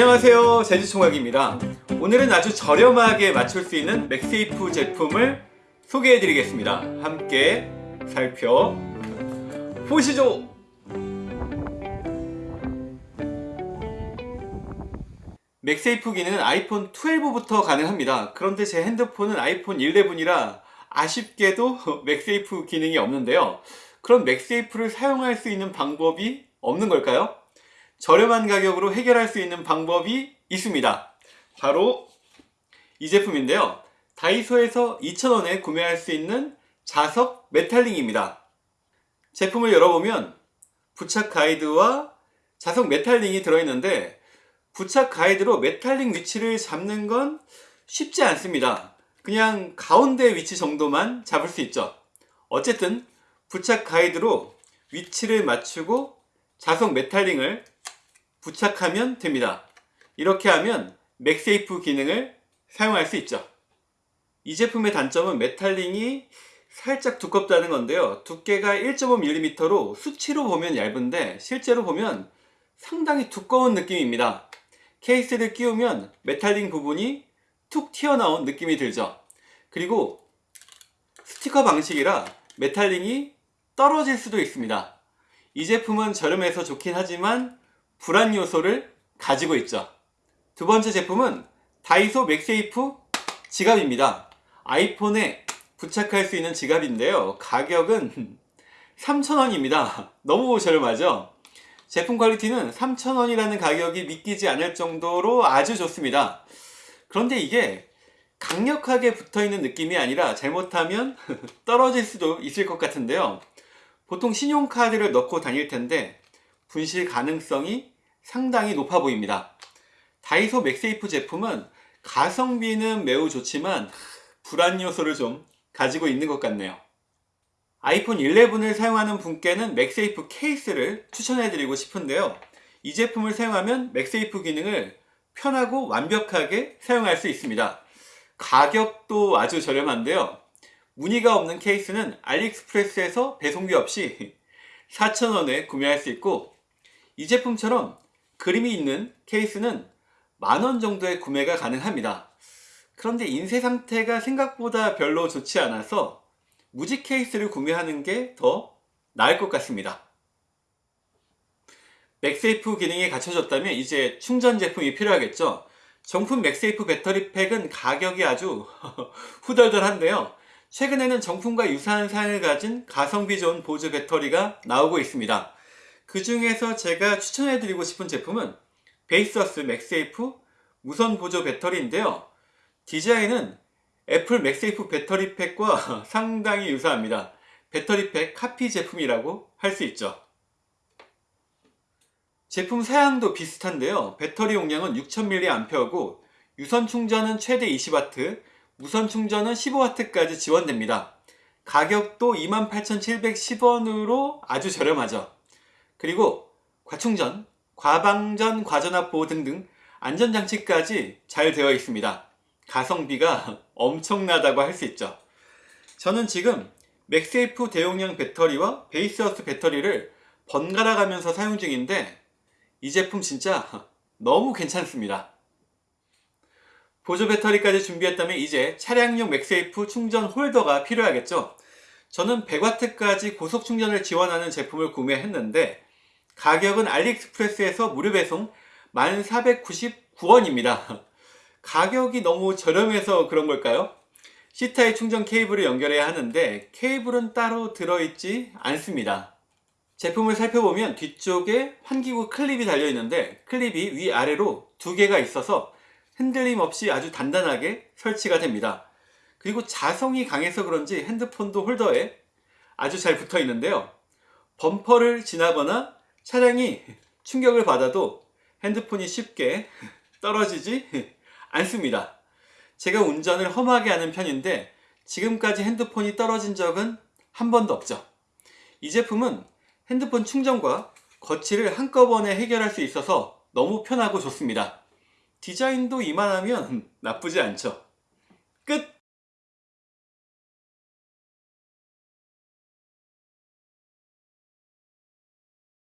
안녕하세요. 제주총각입니다. 오늘은 아주 저렴하게 맞출 수 있는 MagSafe 제품을 소개해 드리겠습니다. 함께 살펴보시죠. MagSafe 기능은 아이폰 12부터 가능합니다. 그런데 제 핸드폰은 아이폰 11이라 아쉽게도 MagSafe 기능이 없는데요. 그럼 MagSafe를 사용할 수 있는 방법이 없는 걸까요? 저렴한 가격으로 해결할 수 있는 방법이 있습니다. 바로 이 제품인데요. 다이소에서 2,000원에 구매할 수 있는 자석 메탈링입니다. 제품을 열어보면 부착 가이드와 자석 메탈링이 들어있는데 부착 가이드로 메탈링 위치를 잡는 건 쉽지 않습니다. 그냥 가운데 위치 정도만 잡을 수 있죠. 어쨌든 부착 가이드로 위치를 맞추고 자석 메탈링을 부착하면 됩니다. 이렇게 하면 MagSafe 기능을 사용할 수 있죠. 이 제품의 단점은 메탈링이 살짝 두껍다는 건데요. 두께가 1.5mm로 수치로 보면 얇은데 실제로 보면 상당히 두꺼운 느낌입니다. 케이스를 끼우면 메탈링 부분이 툭 튀어나온 느낌이 들죠. 그리고 스티커 방식이라 메탈링이 떨어질 수도 있습니다. 이 제품은 저렴해서 좋긴 하지만 불안 요소를 가지고 있죠. 두 번째 제품은 다이소 MagSafe 지갑입니다. iPhone에 부착할 수 있는 지갑인데요. 가격은 3,000원입니다. 너무 저렴하죠? 제품 quality는 3,000원이라는 가격이 믿기지 않을 정도로 아주 좋습니다. 그런데 이게 강력하게 붙어있는 느낌이 아니라 잘못하면 떨어질 수도 있을 것 같은데요. 보통 신용카드를 넣고 다닐 텐데 분실 가능성이 상당히 높아 보입니다. 다이소 MagSafe 제품은 가성비는 매우 좋지만 불안 요소를 좀 가지고 있는 것 같네요. 아이폰 11을 사용하는 분께는 MagSafe 케이스를 추천해 드리고 싶은데요. 이 제품을 사용하면 맥세이프 기능을 편하고 완벽하게 사용할 수 있습니다. 가격도 아주 저렴한데요. 무늬가 없는 케이스는 알리익스프레스에서 배송비 없이 4,000원에 구매할 수 있고 이 제품처럼 그림이 있는 케이스는 만원 정도의 구매가 가능합니다. 그런데 인쇄 상태가 생각보다 별로 좋지 않아서 무지 케이스를 구매하는 게 더 나을 것 같습니다. MagSafe 기능이 갖춰졌다면 이제 충전 제품이 필요하겠죠. 정품 MagSafe 배터리 팩은 가격이 아주 후덜덜한데요. 최근에는 정품과 유사한 사양을 가진 가성비 좋은 보조 배터리가 나오고 있습니다. 그 중에서 제가 추천해드리고 싶은 제품은 Baseus MagSafe 무선 보조 배터리인데요. 디자인은 Apple MagSafe 배터리 팩과 상당히 유사합니다. 배터리 팩 카피 제품이라고 할 수 있죠. 제품 사양도 비슷한데요. 배터리 용량은 6000mAh고 유선 충전은 최대 20W, 무선 충전은 15W까지 지원됩니다. 가격도 28,710원으로 아주 저렴하죠. 그리고 과충전, 과방전, 과전압 보호 등등 안전장치까지 잘 되어 있습니다. 가성비가 엄청나다고 할 수 있죠. 저는 지금 MagSafe 대용량 배터리와 Baseus 배터리를 번갈아 가면서 사용 중인데 이 제품 진짜 너무 괜찮습니다. 보조 배터리까지 준비했다면 이제 차량용 MagSafe 충전 홀더가 필요하겠죠. 저는 100W까지 고속 충전을 지원하는 제품을 구매했는데 가격은 AliExpress에서 무료 배송 1499원입니다. 가격이 너무 저렴해서 그런 걸까요? C타입 충전 케이블을 연결해야 하는데 케이블은 따로 들어있지 않습니다. 제품을 살펴보면 뒤쪽에 환기구 클립이 달려있는데 클립이 위아래로 두 개가 있어서 흔들림 없이 아주 단단하게 설치가 됩니다. 그리고 자성이 강해서 그런지 핸드폰도 홀더에 아주 잘 붙어 있는데요. 범퍼를 지나거나 차량이 충격을 받아도 핸드폰이 쉽게 떨어지지 않습니다. 제가 운전을 험하게 하는 편인데 지금까지 핸드폰이 떨어진 적은 한 번도 없죠. 이 제품은 핸드폰 충전과 거치를 한꺼번에 해결할 수 있어서 너무 편하고 좋습니다. 디자인도 이만하면 나쁘지 않죠. 끝!